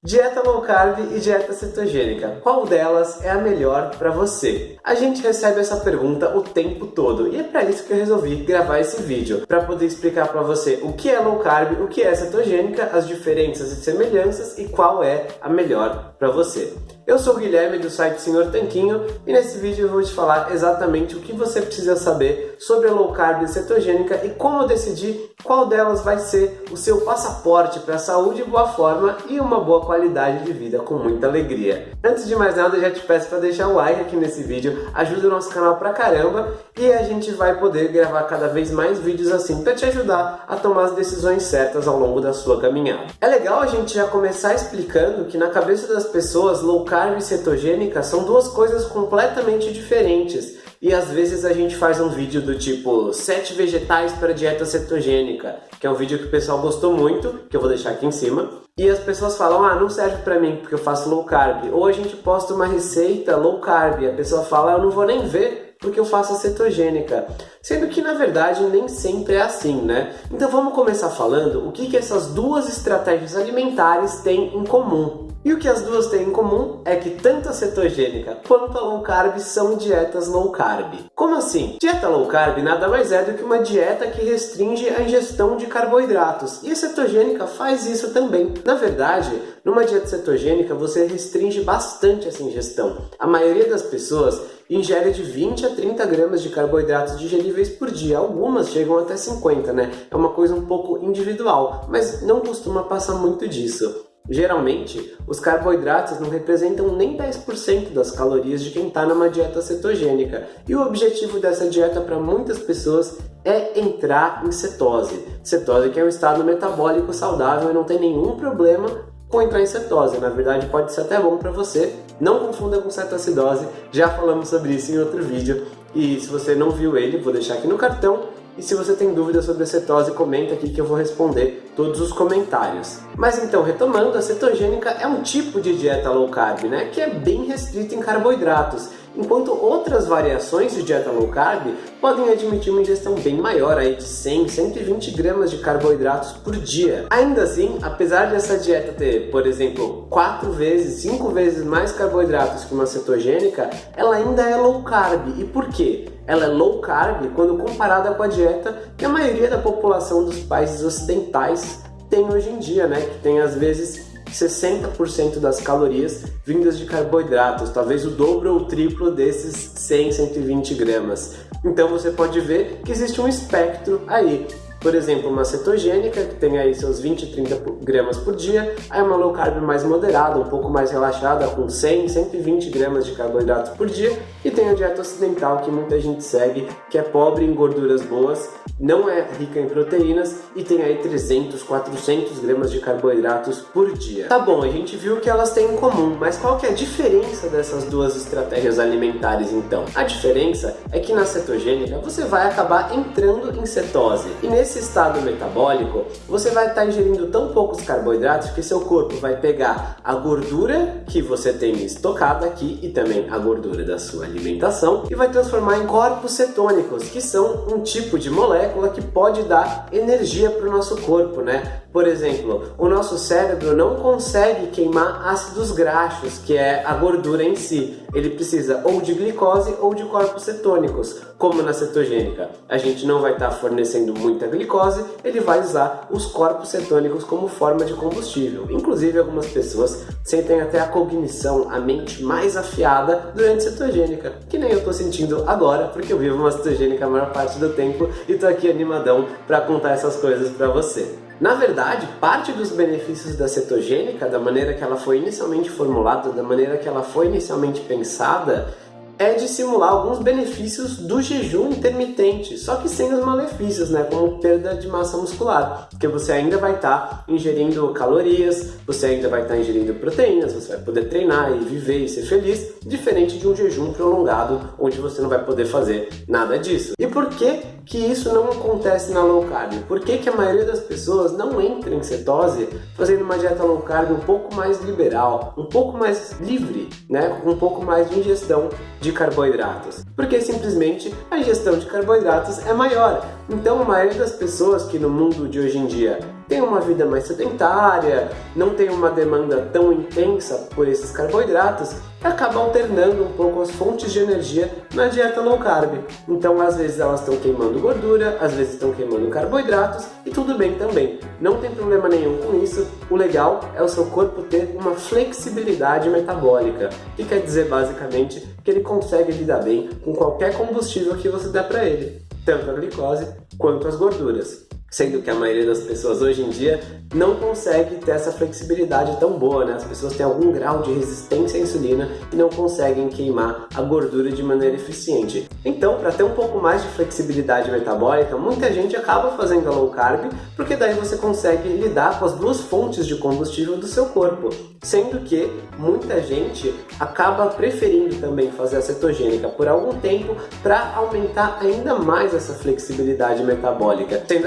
Dieta low carb e dieta cetogênica, qual delas é a melhor para você? A gente recebe essa pergunta o tempo todo e é para isso que eu resolvi gravar esse vídeo, para poder explicar para você o que é low carb, o que é cetogênica, as diferenças e semelhanças e qual é a melhor para você. Eu sou o Guilherme do site Senhor Tanquinho e nesse vídeo eu vou te falar exatamente o que você precisa saber sobre a low carb cetogênica e como decidir qual delas vai ser o seu passaporte para a saúde, boa forma e uma boa qualidade de vida com muita alegria. Antes de mais nada, já te peço para deixar o like aqui nesse vídeo, ajuda o nosso canal pra caramba e a gente vai poder gravar cada vez mais vídeos assim para te ajudar a tomar as decisões certas ao longo da sua caminhada. É legal a gente já começar explicando que na cabeça das pessoas low carb e cetogênica são duas coisas completamente diferentes e às vezes a gente faz um vídeo do tipo 7 vegetais para dieta cetogênica, que é um vídeo que o pessoal gostou muito, que eu vou deixar aqui em cima. E as pessoas falam, ah, não serve para mim porque eu faço low carb. Ou a gente posta uma receita low carb, e a pessoa fala, eu não vou nem ver porque eu faço a cetogênica. Sendo que na verdade nem sempre é assim, né? Então vamos começar falando o que, que essas duas estratégias alimentares têm em comum. E o que as duas têm em comum é que tanto a cetogênica quanto a low carb são dietas low carb. Como assim? Dieta low carb nada mais é do que uma dieta que restringe a ingestão de carboidratos. E a cetogênica faz isso também. Na verdade, numa dieta cetogênica você restringe bastante essa ingestão. A maioria das pessoas ingere de 20 a 30 gramas de carboidratos digeríveis por dia. Algumas chegam até 50, né? É uma coisa um pouco individual, mas não costuma passar muito disso. Geralmente, os carboidratos não representam nem 10% das calorias de quem está numa dieta cetogênica. E o objetivo dessa dieta para muitas pessoas é entrar em cetose. Cetose que é um estado metabólico saudável e não tem nenhum problema com entrar em cetose. Na verdade, pode ser até bom para você. Não confunda com cetoacidose, já falamos sobre isso em outro vídeo. E se você não viu ele, vou deixar aqui no cartão. E se você tem dúvidas sobre a cetose, comenta aqui que eu vou responder todos os comentários. Mas então, retomando, a cetogênica é um tipo de dieta low carb, né, que é bem restrita em carboidratos enquanto outras variações de dieta low carb podem admitir uma ingestão bem maior, aí de 100, 120 gramas de carboidratos por dia. Ainda assim, apesar dessa dieta ter, por exemplo, 4 vezes, 5 vezes mais carboidratos que uma cetogênica, ela ainda é low carb. E por quê? Ela é low carb quando comparada com a dieta que a maioria da população dos países ocidentais tem hoje em dia, né? Que tem às vezes 60% das calorias vindas de carboidratos, talvez o dobro ou o triplo desses 100, 120 gramas. Então você pode ver que existe um espectro aí por exemplo, uma cetogênica, que tem aí seus 20, 30 gramas por dia, aí uma low carb mais moderada, um pouco mais relaxada, com 100, 120 gramas de carboidrato por dia, e tem a dieta ocidental, que muita gente segue, que é pobre em gorduras boas, não é rica em proteínas, e tem aí 300, 400 gramas de carboidratos por dia. Tá bom, a gente viu que elas têm em comum, mas qual que é a diferença dessas duas estratégias alimentares então? A diferença é que na cetogênica você vai acabar entrando em cetose, e nesse nesse estado metabólico, você vai estar ingerindo tão poucos carboidratos que seu corpo vai pegar a gordura que você tem estocada aqui e também a gordura da sua alimentação e vai transformar em corpos cetônicos, que são um tipo de molécula que pode dar energia para o nosso corpo, né? Por exemplo, o nosso cérebro não consegue queimar ácidos graxos, que é a gordura em si. Ele precisa ou de glicose ou de corpos cetônicos, como na cetogênica. A gente não vai estar fornecendo muita glicose, ele vai usar os corpos cetônicos como forma de combustível. Inclusive, algumas pessoas sentem até a cognição, a mente mais afiada durante cetogênica, que nem eu estou sentindo agora, porque eu vivo uma cetogênica a maior parte do tempo e estou aqui animadão para contar essas coisas para você. Na verdade, parte dos benefícios da cetogênica, da maneira que ela foi inicialmente formulada, da maneira que ela foi inicialmente pensada, é de simular alguns benefícios do jejum intermitente, só que sem os malefícios, né, como perda de massa muscular, porque você ainda vai estar tá ingerindo calorias, você ainda vai estar tá ingerindo proteínas, você vai poder treinar e viver e ser feliz, diferente de um jejum prolongado, onde você não vai poder fazer nada disso. E por que que isso não acontece na low carb? Por que que a maioria das pessoas não entra em cetose fazendo uma dieta low carb um pouco mais liberal, um pouco mais livre, né, com um pouco mais de ingestão de de carboidratos, porque simplesmente a ingestão de carboidratos é maior. Então a maioria das pessoas que no mundo de hoje em dia tem uma vida mais sedentária, não tem uma demanda tão intensa por esses carboidratos, acaba alternando um pouco as fontes de energia na dieta low carb. Então, às vezes elas estão queimando gordura, às vezes estão queimando carboidratos e tudo bem também. Não tem problema nenhum com isso. O legal é o seu corpo ter uma flexibilidade metabólica, que quer dizer basicamente que ele consegue lidar bem com qualquer combustível que você der para ele, tanto a glicose quanto as gorduras sendo que a maioria das pessoas hoje em dia não consegue ter essa flexibilidade tão boa, né? As pessoas têm algum grau de resistência à insulina e não conseguem queimar a gordura de maneira eficiente. Então, para ter um pouco mais de flexibilidade metabólica, muita gente acaba fazendo a low carb, porque daí você consegue lidar com as duas fontes de combustível do seu corpo. Sendo que muita gente acaba preferindo também fazer a cetogênica por algum tempo para aumentar ainda mais essa flexibilidade metabólica. Sendo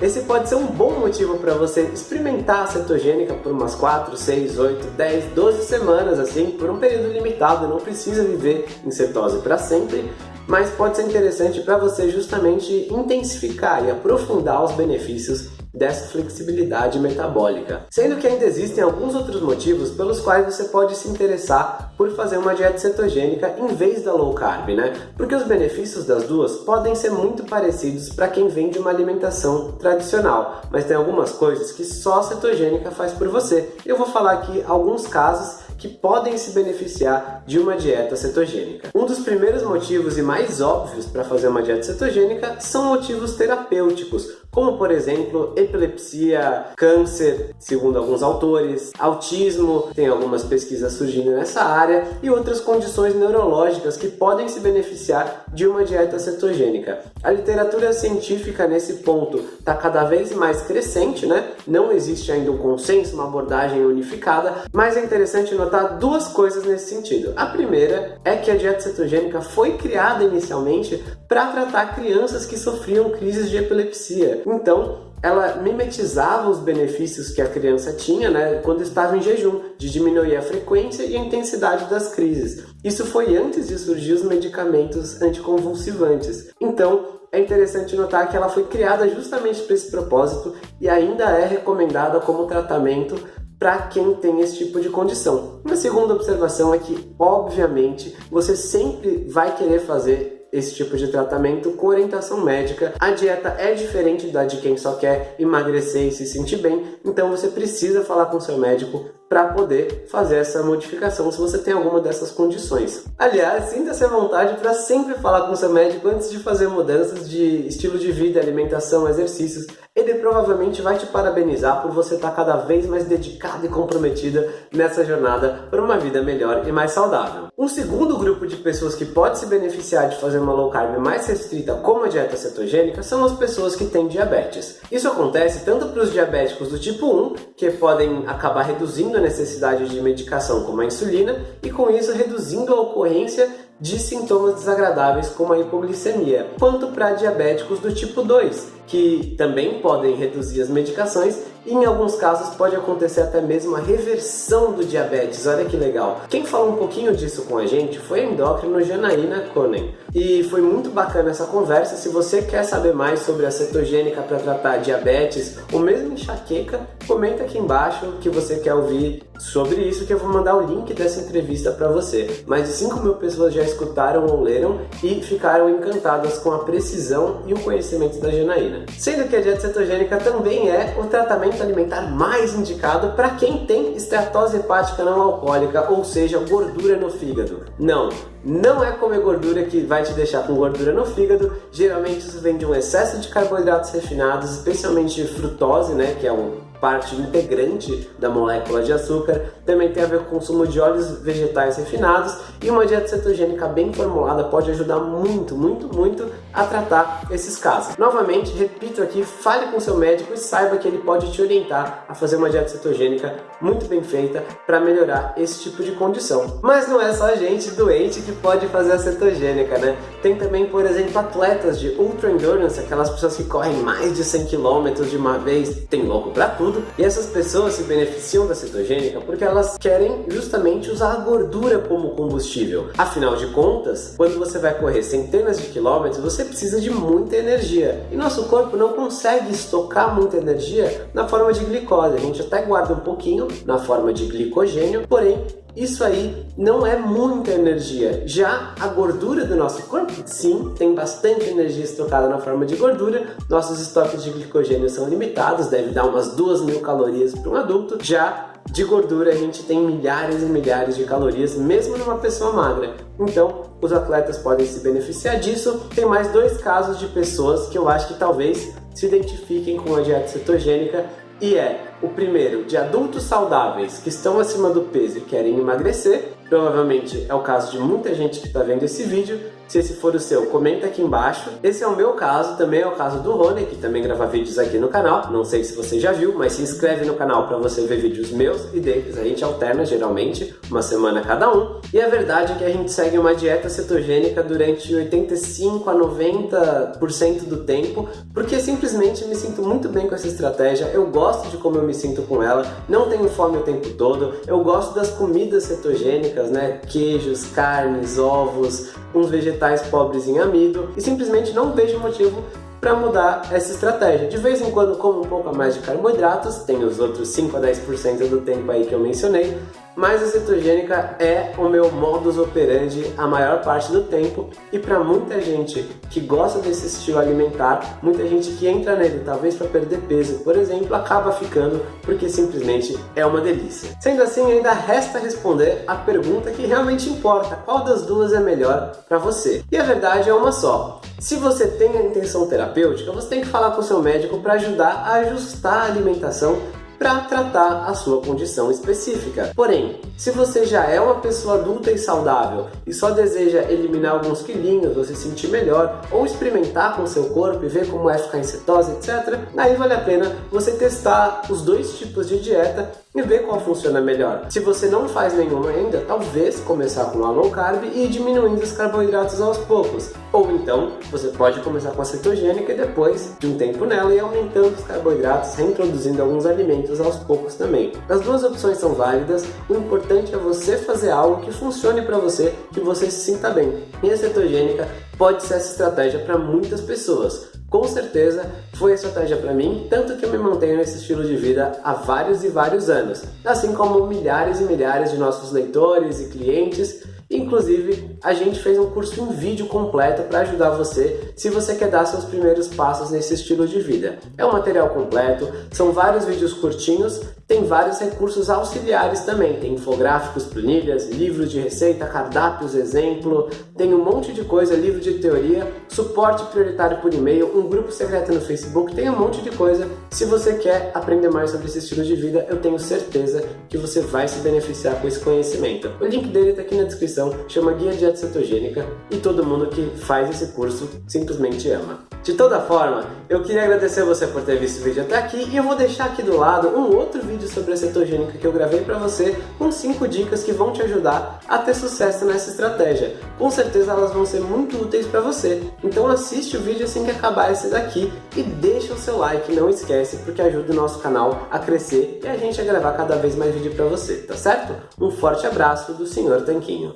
esse pode ser um bom motivo para você experimentar a cetogênica por umas 4, 6, 8, 10, 12 semanas, assim, por um período limitado, não precisa viver em cetose para sempre, mas pode ser interessante para você justamente intensificar e aprofundar os benefícios dessa flexibilidade metabólica. Sendo que ainda existem alguns outros motivos pelos quais você pode se interessar por fazer uma dieta cetogênica em vez da low carb, né? Porque os benefícios das duas podem ser muito parecidos para quem vem de uma alimentação tradicional, mas tem algumas coisas que só a cetogênica faz por você. Eu vou falar aqui alguns casos que podem se beneficiar de uma dieta cetogênica. Um dos primeiros motivos e mais óbvios para fazer uma dieta cetogênica são motivos terapêuticos, como por exemplo epilepsia, câncer, segundo alguns autores, autismo, tem algumas pesquisas surgindo nessa área, e outras condições neurológicas que podem se beneficiar de uma dieta cetogênica. A literatura científica nesse ponto está cada vez mais crescente, né? Não existe ainda um consenso, uma abordagem unificada, mas é interessante notar duas coisas nesse sentido. A primeira é que a dieta cetogênica foi criada inicialmente para tratar crianças que sofriam crises de epilepsia. Então, ela mimetizava os benefícios que a criança tinha né, quando estava em jejum, de diminuir a frequência e a intensidade das crises. Isso foi antes de surgir os medicamentos anticonvulsivantes. Então, é interessante notar que ela foi criada justamente para esse propósito e ainda é recomendada como tratamento para quem tem esse tipo de condição. Uma segunda observação é que, obviamente, você sempre vai querer fazer esse tipo de tratamento com orientação médica. A dieta é diferente da de quem só quer emagrecer e se sentir bem, então você precisa falar com seu médico para poder fazer essa modificação se você tem alguma dessas condições. Aliás, sinta-se à vontade para sempre falar com seu médico antes de fazer mudanças de estilo de vida, alimentação, exercícios. Ele provavelmente vai te parabenizar por você estar cada vez mais dedicada e comprometida nessa jornada para uma vida melhor e mais saudável. Um segundo grupo de pessoas que pode se beneficiar de fazer uma low carb mais restrita como a dieta cetogênica são as pessoas que têm diabetes. Isso acontece tanto para os diabéticos do tipo 1, que podem acabar reduzindo a necessidade de medicação como a insulina e com isso reduzindo a ocorrência de sintomas desagradáveis como a hipoglicemia, quanto para diabéticos do tipo 2, que também podem reduzir as medicações em alguns casos pode acontecer até mesmo a reversão do diabetes. Olha que legal! Quem falou um pouquinho disso com a gente foi a endócrino Janaína Konen. E foi muito bacana essa conversa. Se você quer saber mais sobre a cetogênica para tratar diabetes ou mesmo enxaqueca, comenta aqui embaixo que você quer ouvir sobre isso que eu vou mandar o link dessa entrevista para você. Mais de 5 mil pessoas já escutaram ou leram e ficaram encantadas com a precisão e o conhecimento da Janaína. Sendo que a dieta cetogênica também é o tratamento alimentar mais indicado para quem tem esteatose hepática não alcoólica, ou seja, gordura no fígado. Não, não é comer gordura que vai te deixar com gordura no fígado. Geralmente isso vem de um excesso de carboidratos refinados, especialmente frutose, né, que é um parte integrante da molécula de açúcar, também tem a ver com o consumo de óleos vegetais refinados e uma dieta cetogênica bem formulada pode ajudar muito, muito, muito a tratar esses casos. Novamente, repito aqui, fale com seu médico e saiba que ele pode te orientar a fazer uma dieta cetogênica muito bem feita para melhorar esse tipo de condição. Mas não é só gente doente que pode fazer a cetogênica, né? Tem também, por exemplo, atletas de ultra endurance, aquelas pessoas que correm mais de 100 km de uma vez, tem louco para tudo tudo. E essas pessoas se beneficiam da cetogênica porque elas querem justamente usar a gordura como combustível. Afinal de contas, quando você vai correr centenas de quilômetros, você precisa de muita energia. E nosso corpo não consegue estocar muita energia na forma de glicose. A gente até guarda um pouquinho na forma de glicogênio, porém isso aí não é muita energia. Já a gordura do nosso corpo, sim, tem bastante energia estocada na forma de gordura. Nossos estoques de glicogênio são limitados, deve dar umas 2 mil calorias para um adulto. Já de gordura a gente tem milhares e milhares de calorias, mesmo numa pessoa magra. Então, os atletas podem se beneficiar disso. Tem mais dois casos de pessoas que eu acho que talvez se identifiquem com a dieta cetogênica e é o primeiro de adultos saudáveis que estão acima do peso e querem emagrecer, provavelmente é o caso de muita gente que está vendo esse vídeo, se esse for o seu, comenta aqui embaixo. Esse é o meu caso, também é o caso do Rony, que também grava vídeos aqui no canal. Não sei se você já viu, mas se inscreve no canal para você ver vídeos meus e deles. A gente alterna geralmente, uma semana cada um. E a verdade é que a gente segue uma dieta cetogênica durante 85 a 90% do tempo, porque simplesmente me sinto muito bem com essa estratégia. Eu gosto de como eu me sinto com ela, não tenho fome o tempo todo. Eu gosto das comidas cetogênicas, né? Queijos, carnes, ovos, uns vegetais pobres em amido e simplesmente não vejo motivo para mudar essa estratégia. De vez em quando como um pouco a mais de carboidratos, tem os outros 5 a 10% do tempo aí que eu mencionei, mas a cetogênica é o meu modus operandi a maior parte do tempo e para muita gente que gosta desse estilo alimentar, muita gente que entra nele talvez para perder peso, por exemplo, acaba ficando porque simplesmente é uma delícia. Sendo assim, ainda resta responder a pergunta que realmente importa, qual das duas é melhor para você? E a verdade é uma só. Se você tem a intenção terapêutica, você tem que falar com o seu médico para ajudar a ajustar a alimentação para tratar a sua condição específica. Porém, se você já é uma pessoa adulta e saudável e só deseja eliminar alguns quilinhos ou se sentir melhor, ou experimentar com seu corpo e ver como é ficar em cetose, etc., aí vale a pena você testar os dois tipos de dieta e ver qual funciona melhor. Se você não faz nenhuma ainda, talvez começar com a low carb e ir diminuindo os carboidratos aos poucos. Ou então, você pode começar com a cetogênica e depois de um tempo nela e aumentando os carboidratos, reintroduzindo alguns alimentos aos poucos também. As duas opções são válidas, o importante é você fazer algo que funcione para você, que você se sinta bem. E a cetogênica pode ser essa estratégia para muitas pessoas com certeza foi estratégia para mim, tanto que eu me mantenho nesse estilo de vida há vários e vários anos, assim como milhares e milhares de nossos leitores e clientes Inclusive, a gente fez um curso em vídeo completo para ajudar você se você quer dar seus primeiros passos nesse estilo de vida. É um material completo, são vários vídeos curtinhos, tem vários recursos auxiliares também, tem infográficos, planilhas, livros de receita, cardápios, exemplo, tem um monte de coisa, livro de teoria, suporte prioritário por e-mail, um grupo secreto no Facebook, tem um monte de coisa. Se você quer aprender mais sobre esse estilo de vida, eu tenho certeza que você vai se beneficiar com esse conhecimento. O link dele está aqui na descrição chama Guia Dieta Cetogênica e todo mundo que faz esse curso simplesmente ama. De toda forma, eu queria agradecer você por ter visto o vídeo até aqui e eu vou deixar aqui do lado um outro vídeo sobre a cetogênica que eu gravei para você com 5 dicas que vão te ajudar a ter sucesso nessa estratégia. Com certeza elas vão ser muito úteis para você. Então assiste o vídeo assim que acabar esse daqui e deixa o seu like, não esquece, porque ajuda o nosso canal a crescer e a gente a gravar cada vez mais vídeo para você, tá certo? Um forte abraço do Sr. Tanquinho.